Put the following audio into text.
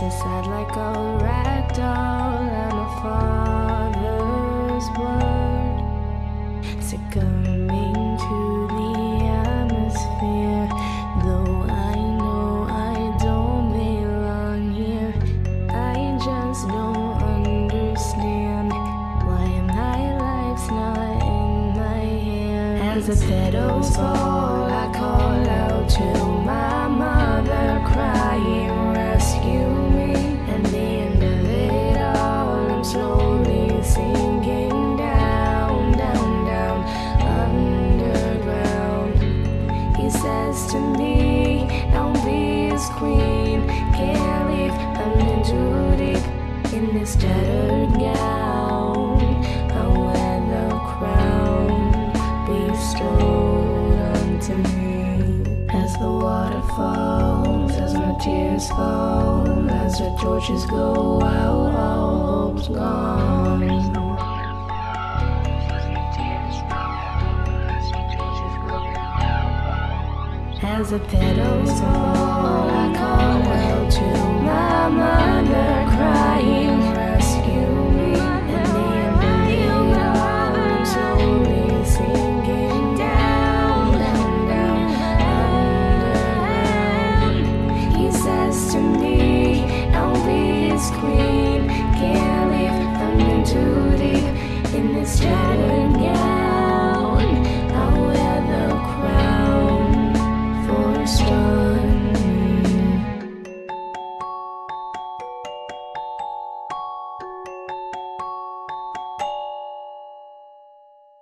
Sad like a rag doll and a father's word. Succumbing to the atmosphere, though I know I don't belong here. I just don't understand why my life's not in my hands. As the petals fall, in this tattered gown. I wear the crown bestowed unto me. As the water falls, as my tears fall, as the torches go out, all hope's gone. As the petals fall, to I'll be his queen. Give